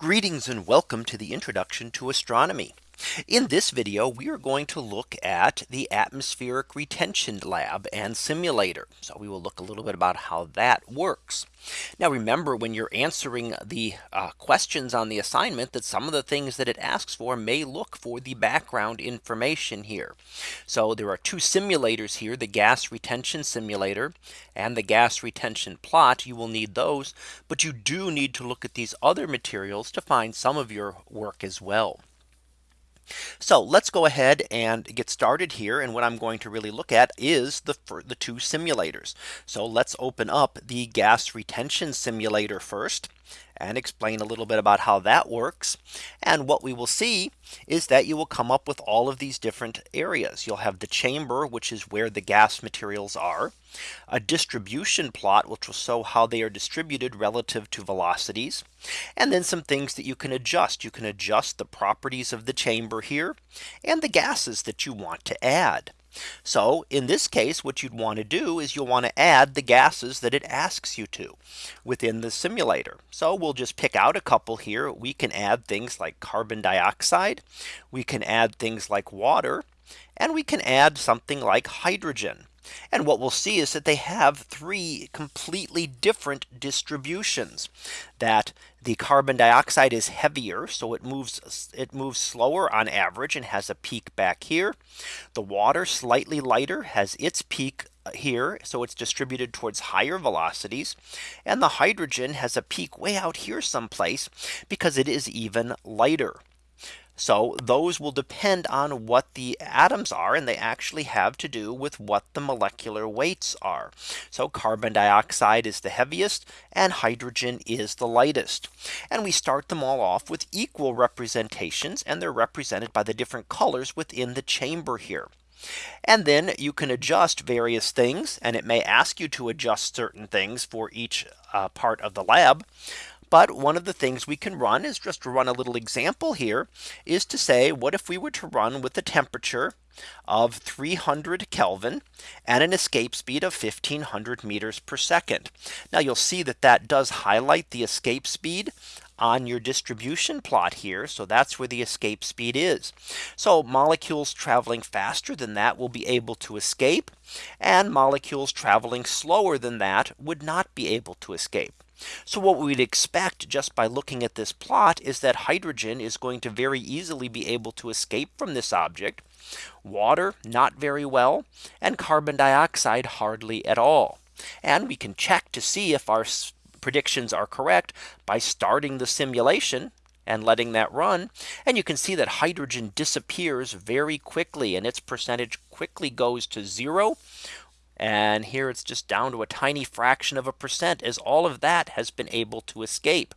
Greetings and welcome to the introduction to astronomy. In this video, we are going to look at the atmospheric retention lab and simulator. So we will look a little bit about how that works. Now remember when you're answering the uh, questions on the assignment that some of the things that it asks for may look for the background information here. So there are two simulators here the gas retention simulator and the gas retention plot you will need those but you do need to look at these other materials to find some of your work as well. So let's go ahead and get started here. And what I'm going to really look at is the the two simulators. So let's open up the gas retention simulator first and explain a little bit about how that works. And what we will see is that you will come up with all of these different areas. You'll have the chamber, which is where the gas materials are a distribution plot, which will show how they are distributed relative to velocities. And then some things that you can adjust. You can adjust the properties of the chamber here and the gases that you want to add. So in this case, what you'd want to do is you'll want to add the gases that it asks you to within the simulator. So we'll just pick out a couple here. We can add things like carbon dioxide. We can add things like water and we can add something like hydrogen. And what we'll see is that they have three completely different distributions that the carbon dioxide is heavier. So it moves it moves slower on average and has a peak back here. The water slightly lighter has its peak uh, here. So it's distributed towards higher velocities. And the hydrogen has a peak way out here someplace because it is even lighter. So those will depend on what the atoms are and they actually have to do with what the molecular weights are. So carbon dioxide is the heaviest and hydrogen is the lightest. And we start them all off with equal representations and they're represented by the different colors within the chamber here. And then you can adjust various things and it may ask you to adjust certain things for each uh, part of the lab. But one of the things we can run is just to run a little example here is to say what if we were to run with the temperature of 300 Kelvin and an escape speed of 1500 meters per second. Now you'll see that that does highlight the escape speed on your distribution plot here. So that's where the escape speed is. So molecules traveling faster than that will be able to escape and molecules traveling slower than that would not be able to escape. So what we'd expect just by looking at this plot is that hydrogen is going to very easily be able to escape from this object. Water not very well and carbon dioxide hardly at all. And we can check to see if our predictions are correct by starting the simulation and letting that run. And you can see that hydrogen disappears very quickly and its percentage quickly goes to zero and here it's just down to a tiny fraction of a percent as all of that has been able to escape.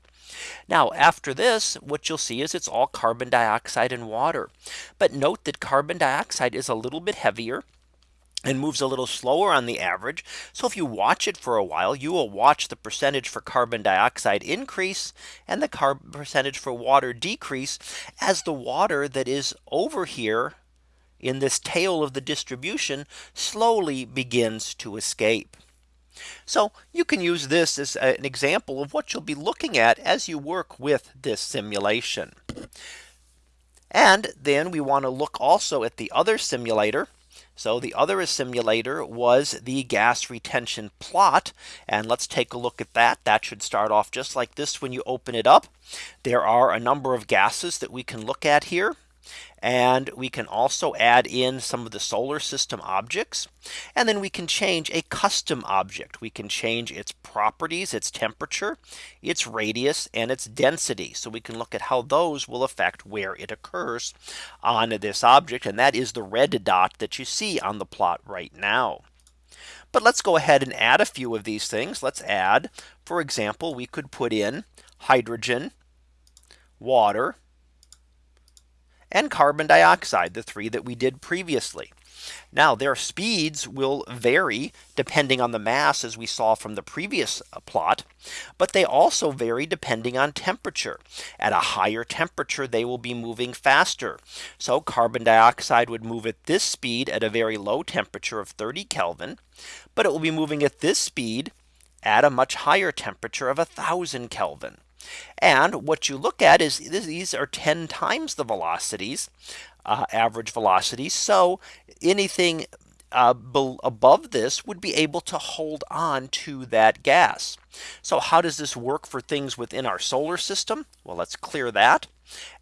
Now after this what you'll see is it's all carbon dioxide and water. But note that carbon dioxide is a little bit heavier and moves a little slower on the average. So if you watch it for a while, you will watch the percentage for carbon dioxide increase and the carbon percentage for water decrease as the water that is over here in this tail of the distribution slowly begins to escape. So you can use this as an example of what you'll be looking at as you work with this simulation. And then we want to look also at the other simulator. So the other simulator was the gas retention plot. And let's take a look at that. That should start off just like this when you open it up. There are a number of gases that we can look at here. And we can also add in some of the solar system objects. And then we can change a custom object. We can change its properties, its temperature, its radius and its density. So we can look at how those will affect where it occurs on this object. And that is the red dot that you see on the plot right now. But let's go ahead and add a few of these things. Let's add, for example, we could put in hydrogen, water, and carbon dioxide, the three that we did previously. Now their speeds will vary depending on the mass as we saw from the previous uh, plot. But they also vary depending on temperature. At a higher temperature, they will be moving faster. So carbon dioxide would move at this speed at a very low temperature of 30 Kelvin. But it will be moving at this speed at a much higher temperature of 1000 Kelvin. And what you look at is these are 10 times the velocities uh, average velocity. So anything uh, above this would be able to hold on to that gas. So how does this work for things within our solar system? Well, let's clear that.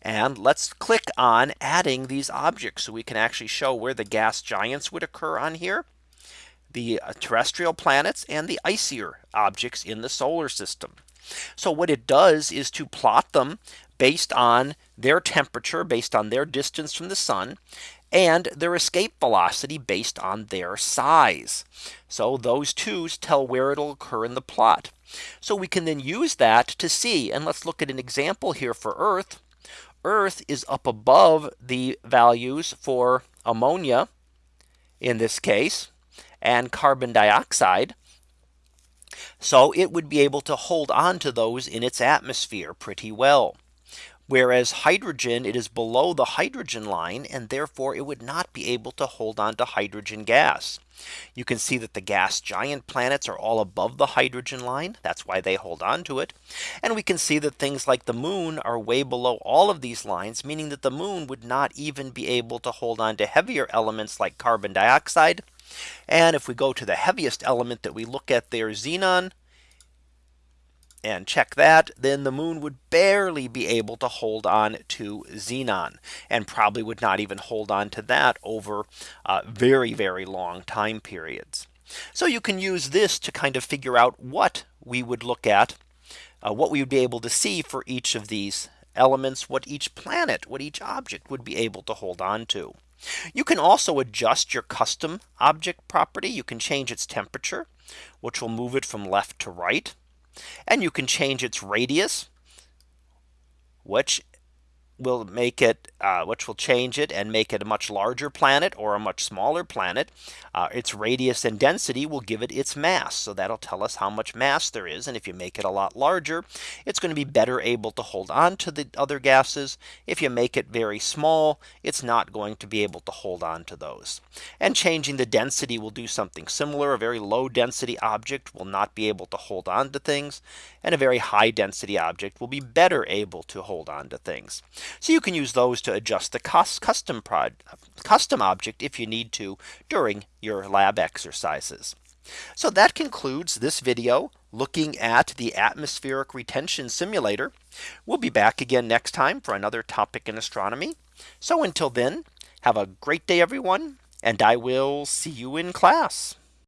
And let's click on adding these objects so we can actually show where the gas giants would occur on here. The terrestrial planets and the icier objects in the solar system. So what it does is to plot them based on their temperature based on their distance from the sun and their escape velocity based on their size. So those twos tell where it'll occur in the plot. So we can then use that to see and let's look at an example here for Earth. Earth is up above the values for ammonia in this case and carbon dioxide. So it would be able to hold on to those in its atmosphere pretty well. Whereas hydrogen, it is below the hydrogen line, and therefore it would not be able to hold on to hydrogen gas. You can see that the gas giant planets are all above the hydrogen line. That's why they hold on to it. And we can see that things like the moon are way below all of these lines, meaning that the moon would not even be able to hold on to heavier elements like carbon dioxide. And if we go to the heaviest element that we look at there, xenon, and check that, then the moon would barely be able to hold on to xenon and probably would not even hold on to that over uh, very, very long time periods. So you can use this to kind of figure out what we would look at, uh, what we would be able to see for each of these elements, what each planet, what each object would be able to hold on to. You can also adjust your custom object property. You can change its temperature, which will move it from left to right. And you can change its radius, which will make it uh, which will change it and make it a much larger planet or a much smaller planet. Uh, its radius and density will give it its mass. So that'll tell us how much mass there is. And if you make it a lot larger, it's going to be better able to hold on to the other gases. If you make it very small, it's not going to be able to hold on to those. And changing the density will do something similar. A very low density object will not be able to hold on to things. And a very high density object will be better able to hold on to things. So you can use those to adjust the custom prod custom object if you need to during your lab exercises. So that concludes this video looking at the atmospheric retention simulator. We'll be back again next time for another topic in astronomy. So until then, have a great day, everyone, and I will see you in class.